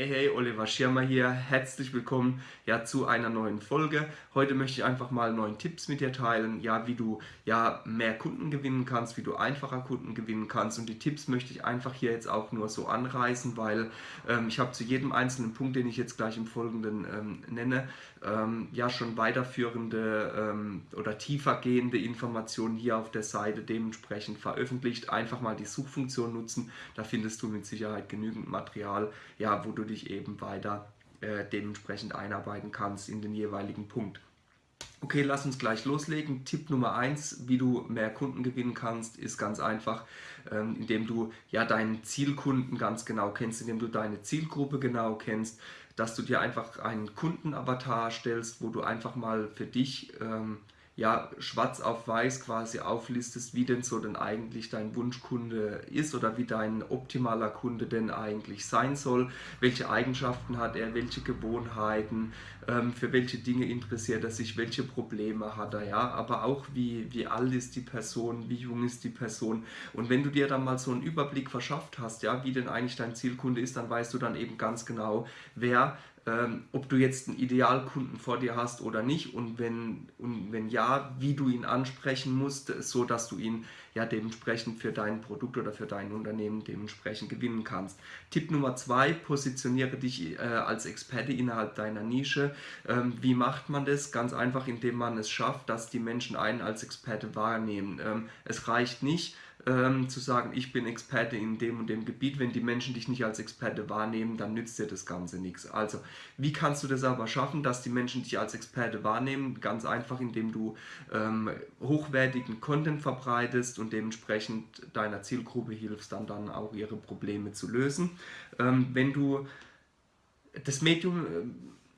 Hey, hey, Oliver Schirmer hier. Herzlich willkommen ja, zu einer neuen Folge. Heute möchte ich einfach mal neun Tipps mit dir teilen, ja, wie du ja, mehr Kunden gewinnen kannst, wie du einfacher Kunden gewinnen kannst. Und die Tipps möchte ich einfach hier jetzt auch nur so anreißen, weil ähm, ich habe zu jedem einzelnen Punkt, den ich jetzt gleich im Folgenden ähm, nenne, ähm, ja schon weiterführende ähm, oder tiefergehende Informationen hier auf der Seite dementsprechend veröffentlicht. Einfach mal die Suchfunktion nutzen, da findest du mit Sicherheit genügend Material, ja, wo du dich eben weiter äh, dementsprechend einarbeiten kannst in den jeweiligen Punkt. Okay, lass uns gleich loslegen. Tipp Nummer 1, wie du mehr Kunden gewinnen kannst, ist ganz einfach, ähm, indem du ja deinen Zielkunden ganz genau kennst, indem du deine Zielgruppe genau kennst, dass du dir einfach einen Kundenavatar stellst, wo du einfach mal für dich ähm, ja, schwarz auf weiß quasi auflistest, wie denn so denn eigentlich dein Wunschkunde ist oder wie dein optimaler Kunde denn eigentlich sein soll, welche Eigenschaften hat er, welche Gewohnheiten, ähm, für welche Dinge interessiert er sich, welche Probleme hat er, ja, aber auch wie, wie alt ist die Person, wie jung ist die Person? Und wenn du dir dann mal so einen Überblick verschafft hast, ja, wie denn eigentlich dein Zielkunde ist, dann weißt du dann eben ganz genau, wer ähm, ob du jetzt einen Idealkunden vor dir hast oder nicht und wenn, und wenn ja, wie du ihn ansprechen musst, so dass du ihn ja dementsprechend für dein Produkt oder für dein Unternehmen dementsprechend gewinnen kannst. Tipp Nummer zwei, positioniere dich äh, als Experte innerhalb deiner Nische. Ähm, wie macht man das? Ganz einfach, indem man es schafft, dass die Menschen einen als Experte wahrnehmen. Ähm, es reicht nicht, ähm, zu sagen, ich bin Experte in dem und dem Gebiet. Wenn die Menschen dich nicht als Experte wahrnehmen, dann nützt dir das Ganze nichts. Also, wie kannst du das aber schaffen, dass die Menschen dich als Experte wahrnehmen? Ganz einfach, indem du ähm, hochwertigen Content verbreitest und dementsprechend deiner Zielgruppe hilfst, dann, dann auch ihre Probleme zu lösen. Ähm, wenn du das Medium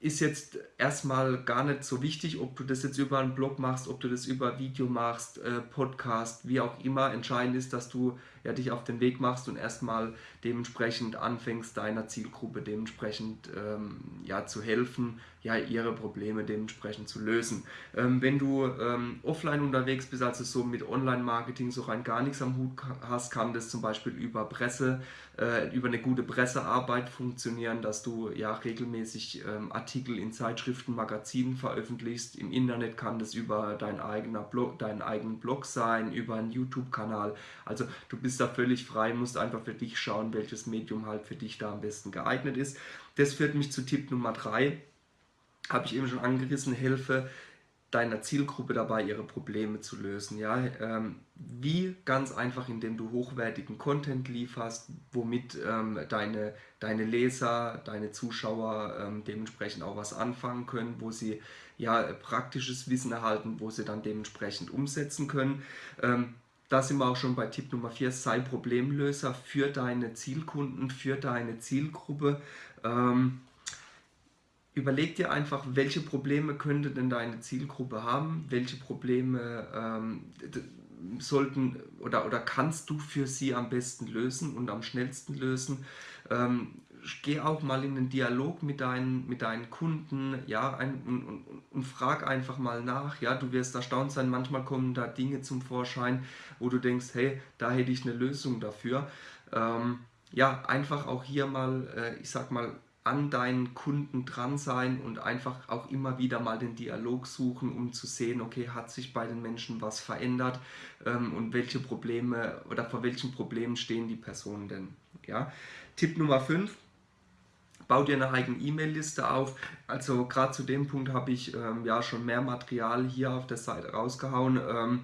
ist jetzt erstmal gar nicht so wichtig, ob du das jetzt über einen Blog machst, ob du das über Video machst, äh, Podcast, wie auch immer. Entscheidend ist, dass du ja, dich auf den Weg machst und erstmal dementsprechend anfängst, deiner Zielgruppe dementsprechend ähm, ja, zu helfen, ja, ihre Probleme dementsprechend zu lösen. Ähm, wenn du ähm, offline unterwegs bist, also so mit Online-Marketing so rein gar nichts am Hut hast, kann das zum Beispiel über Presse, äh, über eine gute Pressearbeit funktionieren, dass du ja regelmäßig ähm, Artikel in Zeitschriften, Magazinen veröffentlichst. Im Internet kann das über dein eigener Blog, deinen eigenen Blog sein, über einen YouTube-Kanal. Also du bist da völlig frei, musst einfach für dich schauen, welches Medium halt für dich da am besten geeignet ist. Das führt mich zu Tipp Nummer 3 habe ich eben schon angerissen, helfe deiner Zielgruppe dabei, ihre Probleme zu lösen. Ja? Ähm, wie? Ganz einfach, indem du hochwertigen Content lieferst, womit ähm, deine, deine Leser, deine Zuschauer ähm, dementsprechend auch was anfangen können, wo sie ja praktisches Wissen erhalten, wo sie dann dementsprechend umsetzen können. Da sind wir auch schon bei Tipp Nummer 4, sei Problemlöser für deine Zielkunden, für deine Zielgruppe. Ähm, überleg dir einfach, welche Probleme könnte denn deine Zielgruppe haben, welche Probleme ähm, sollten oder, oder kannst du für sie am besten lösen und am schnellsten lösen. Ähm, geh auch mal in den Dialog mit deinen, mit deinen Kunden ja, ein, und, und, und, frag einfach mal nach. Ja, du wirst erstaunt sein, manchmal kommen da Dinge zum Vorschein, wo du denkst, hey, da hätte ich eine Lösung dafür. Ähm, ja, einfach auch hier mal, äh, ich sag mal, an deinen Kunden dran sein und einfach auch immer wieder mal den Dialog suchen, um zu sehen, okay, hat sich bei den Menschen was verändert ähm, und welche Probleme oder vor welchen Problemen stehen die Personen denn. Ja? Tipp Nummer 5, bau dir eine eigene E-Mail-Liste auf. Also gerade zu dem Punkt habe ich ähm, ja schon mehr Material hier auf der Seite rausgehauen. Ähm,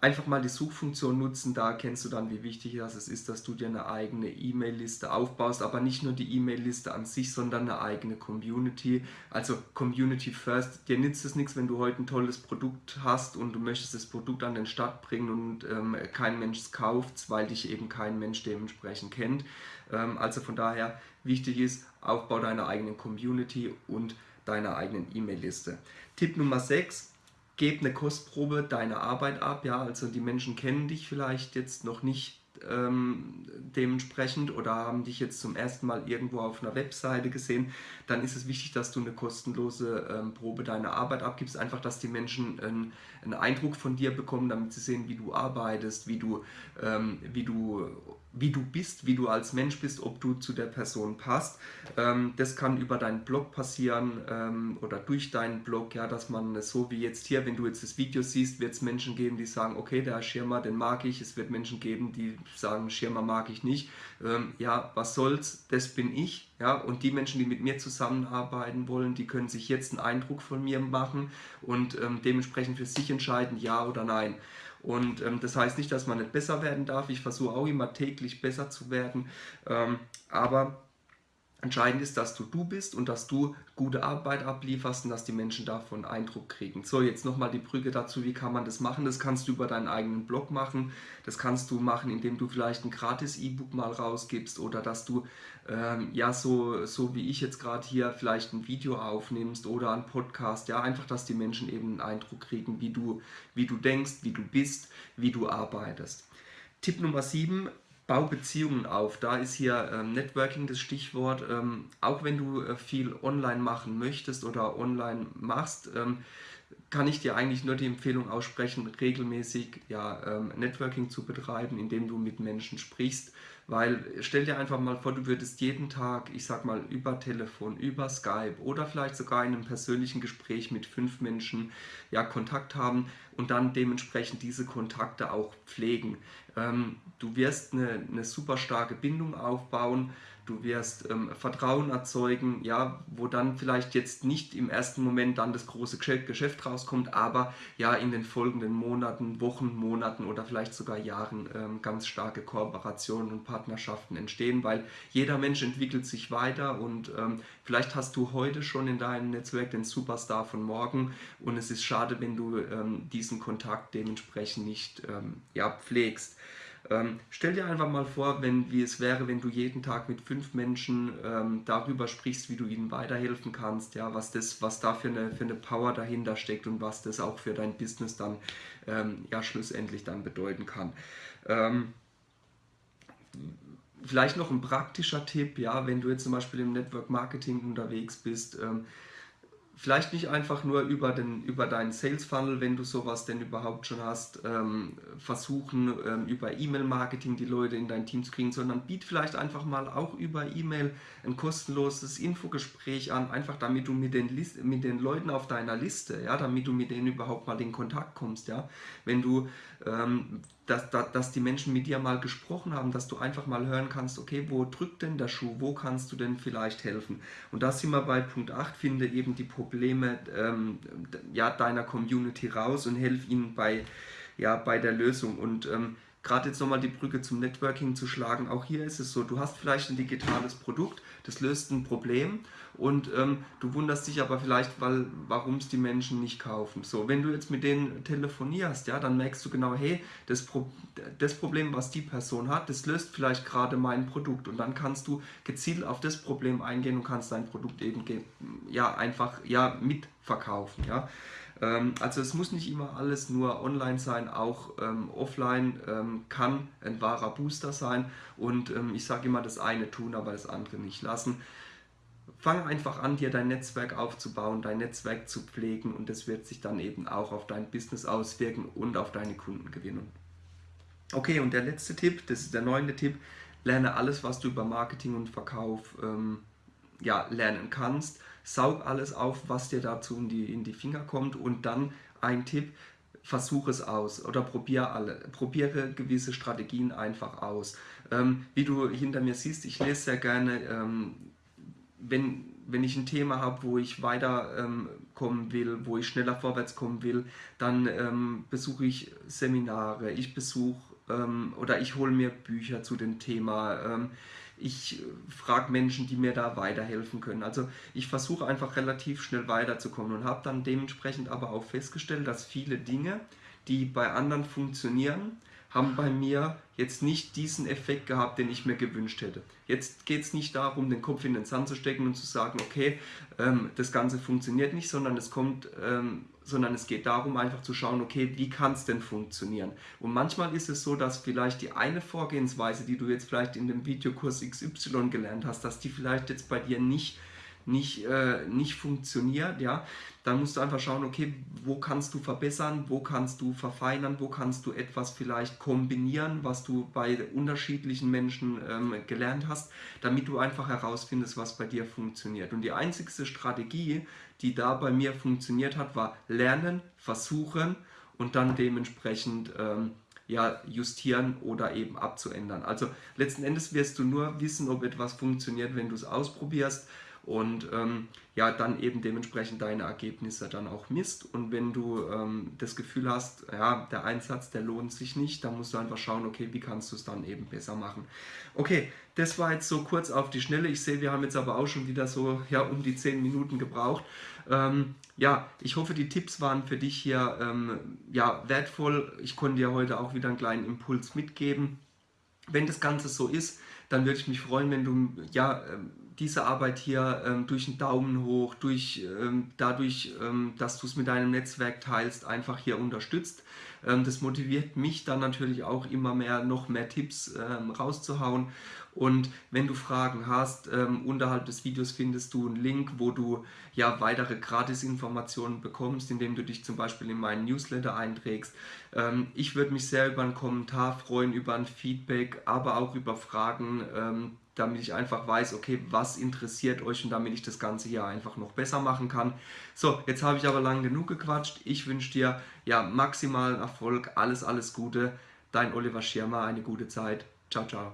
einfach mal die Suchfunktion nutzen, da erkennst du dann, wie wichtig das ist, dass du dir eine eigene E-Mail-Liste aufbaust, aber nicht nur die E-Mail-Liste an sich, sondern eine eigene Community, also Community First. Dir nützt es nichts, wenn du heute ein tolles Produkt hast und du möchtest das Produkt an den Start bringen und ähm, kein Mensch es kauft, weil dich eben kein Mensch dementsprechend kennt. Ähm, also von daher wichtig ist, Aufbau deiner eigenen Community und deiner eigenen E-Mail-Liste. Tipp Nummer 6, gib eine Kostprobe deiner Arbeit ab, ja, also die Menschen kennen dich vielleicht jetzt noch nicht ähm, dementsprechend oder haben dich jetzt zum ersten Mal irgendwo auf einer Webseite gesehen, dann ist es wichtig, dass du eine kostenlose ähm, Probe deiner Arbeit abgibst, einfach, dass die Menschen einen, einen, Eindruck von dir bekommen, damit sie sehen, wie du arbeitest, wie du, ähm, wie du wie du bist, wie du als Mensch bist, ob du zu der Person passt. Ähm, das kann über deinen Blog passieren ähm, oder durch deinen Blog, ja, dass man so wie jetzt hier, wenn du jetzt das Video siehst, wird es Menschen geben, die sagen, okay, der Schirmer, den mag ich. Es wird Menschen geben, die sagen, Schirmer mag ich nicht. Ähm, ja, was soll's, das bin ich. Ja, und die Menschen, die mit mir zusammenarbeiten wollen, die können sich jetzt einen Eindruck von mir machen und ähm, dementsprechend für sich entscheiden, ja oder nein. Und ähm, das heißt nicht, dass man nicht besser werden darf. Ich versuche auch immer täglich besser zu werden. Ähm, aber Entscheidend ist, dass du du bist und dass du gute Arbeit ablieferst und dass die Menschen davon Eindruck kriegen. So, jetzt nochmal die Brücke dazu, wie kann man das machen? Das kannst du über deinen eigenen Blog machen. Das kannst du machen, indem du vielleicht ein gratis E-Book mal rausgibst oder dass du, ähm, ja, so, so wie ich jetzt gerade hier, vielleicht ein Video aufnimmst oder ein Podcast. Ja, einfach, dass die Menschen eben einen Eindruck kriegen, wie du, wie du denkst, wie du bist, wie du arbeitest. Tipp Nummer 7, Bau Beziehungen auf. Da ist hier ähm, Networking das Stichwort. Ähm, auch wenn du äh, viel online machen möchtest oder online machst, ähm, kann ich dir eigentlich nur die Empfehlung aussprechen, regelmäßig ja, ähm, Networking zu betreiben, indem du mit Menschen sprichst. Weil stell dir einfach mal vor, du würdest jeden Tag, ich sag mal, über Telefon, über Skype oder vielleicht sogar in einem persönlichen Gespräch mit fünf Menschen ja, Kontakt haben und dann dementsprechend diese Kontakte auch pflegen. Ähm, du wirst eine, eine super starke Bindung aufbauen du wirst ähm, Vertrauen erzeugen, ja, wo dann vielleicht jetzt nicht im ersten Moment dann das große Geschäft rauskommt, aber ja in den folgenden Monaten, Wochen, Monaten oder vielleicht sogar Jahren ähm, ganz starke Kooperationen und Partnerschaften entstehen, weil jeder Mensch entwickelt sich weiter und ähm, vielleicht hast du heute schon in deinem Netzwerk den Superstar von morgen und es ist schade, wenn du ähm, diesen Kontakt dementsprechend nicht ähm, ja, pflegst. Ähm, stell dir einfach mal vor, wenn, wie es wäre, wenn du jeden Tag mit fünf Menschen ähm, darüber sprichst, wie du ihnen weiterhelfen kannst, ja, was, das, was da für eine, für eine Power dahinter steckt und was das auch für dein Business dann ähm, ja, schlussendlich dann bedeuten kann. Vielleicht noch ein praktischer Tipp, ja, wenn du jetzt zum Beispiel im Network Marketing unterwegs bist, ähm, vielleicht nicht einfach nur über, den, über deinen Sales Funnel, wenn du sowas denn überhaupt schon hast, ähm, versuchen ähm, über E-Mail-Marketing die Leute in dein Team zu kriegen, sondern biet vielleicht einfach mal auch über E-Mail ein kostenloses Infogespräch an, einfach damit du mit den, List mit den Leuten auf deiner Liste, ja, damit du mit denen überhaupt mal in Kontakt kommst, ja, wenn du ähm, dass, dass, dass die Menschen mit dir mal gesprochen haben, dass du einfach mal hören kannst, okay, wo drückt denn der Schuh, wo kannst du denn vielleicht helfen? Und da sind wir bei Punkt 8, finde eben die Probleme ähm, ja, deiner Community raus und helf ihnen bei, ja, bei der Lösung. Und ähm, gerade jetzt nochmal die Brücke zum Networking zu schlagen, auch hier ist es so, du hast vielleicht ein digitales Produkt, das löst ein Problem und ähm, du wunderst dich aber vielleicht, warum es die Menschen nicht kaufen. So, wenn du jetzt mit denen telefonierst, ja, dann merkst du genau, hey, das, Pro das Problem, was die Person hat, das löst vielleicht gerade mein Produkt und dann kannst du gezielt auf das Problem eingehen und kannst dein Produkt eben ja, einfach ja, mitverkaufen. Ja. Ähm, also es muss nicht immer alles nur online sein, auch ähm, offline ähm, kann ein wahrer Booster sein und ähm, ich sage immer das eine tun, aber das andere nicht lassen. Fang einfach an, dir dein Netzwerk aufzubauen, dein Netzwerk zu pflegen und das wird sich dann eben auch auf dein Business auswirken und auf deine Kundengewinnung. Okay, und der letzte Tipp, das ist der neunte Tipp, lerne alles, was du über Marketing und Verkauf ähm, ja, lernen kannst saug alles auf, was dir dazu in die, in die Finger kommt und dann ein Tipp, versuche es aus oder probiere alle, probiere gewisse Strategien einfach aus. Ähm, wie du hinter mir siehst, ich lese sehr gerne, ähm, wenn, wenn ich ein Thema habe, wo ich weiterkommen ähm, will, wo ich schneller vorwärts kommen will, dann ähm, besuche ich Seminare, ich besuche ähm, oder ich hole mir Bücher zu dem Thema ähm, ich frage Menschen, die mir da weiterhelfen können. Also ich versuche einfach relativ schnell weiterzukommen und habe dann dementsprechend aber auch festgestellt, dass viele Dinge, die bei anderen funktionieren, haben bei mir jetzt nicht diesen Effekt gehabt, den ich mir gewünscht hätte. Jetzt geht es nicht darum, den Kopf in den Sand zu stecken und zu sagen, okay, ähm, das Ganze funktioniert nicht, sondern es kommt ähm, sondern es geht darum, einfach zu schauen, okay, wie kann es denn funktionieren? Und manchmal ist es so, dass vielleicht die eine Vorgehensweise, die du jetzt vielleicht in dem Videokurs XY gelernt hast, dass die vielleicht jetzt bei dir nicht nicht, äh, nicht funktioniert, ja, dann musst du einfach schauen, okay, wo kannst du verbessern, wo kannst du verfeinern, wo kannst du etwas vielleicht kombinieren, was du bei unterschiedlichen Menschen ähm, gelernt hast, damit du einfach herausfindest, was bei dir funktioniert. Und die einzigste Strategie, die da bei mir funktioniert hat, war lernen, versuchen und dann dementsprechend ähm, ja, justieren oder eben abzuändern. Also letzten Endes wirst du nur wissen, ob etwas funktioniert, wenn du es ausprobierst und ähm, ja, dann eben dementsprechend deine Ergebnisse dann auch misst. Und wenn du ähm, das Gefühl hast, ja, der Einsatz, der lohnt sich nicht, dann musst du einfach schauen, okay, wie kannst du es dann eben besser machen. Okay, das war jetzt so kurz auf die Schnelle. Ich sehe, wir haben jetzt aber auch schon wieder so ja, um die 10 Minuten gebraucht. Ähm, ja, ich hoffe, die Tipps waren für dich hier ähm, ja, wertvoll. Ich konnte dir heute auch wieder einen kleinen Impuls mitgeben. Wenn das Ganze so ist, dann würde ich mich freuen, wenn du ja ähm, diese Arbeit hier ähm, durch einen Daumen hoch, durch, ähm, dadurch, ähm, dass du es mit deinem Netzwerk teilst, einfach hier unterstützt. Ähm, das motiviert mich dann natürlich auch immer mehr, noch mehr Tipps ähm, rauszuhauen. Und wenn du Fragen hast, ähm, unterhalb des Videos findest du einen Link, wo du ja weitere Gratis-Informationen bekommst, indem du dich zum Beispiel in meinen Newsletter einträgst. Ich würde mich sehr über einen Kommentar freuen, über ein Feedback, aber auch über Fragen, damit ich einfach weiß, okay, was interessiert euch und damit ich das Ganze hier einfach noch besser machen kann. So, jetzt habe ich aber lang genug gequatscht. Ich wünsche dir ja maximalen Erfolg, alles, alles Gute. Dein Oliver Schirmer, eine gute Zeit. Ciao, ciao.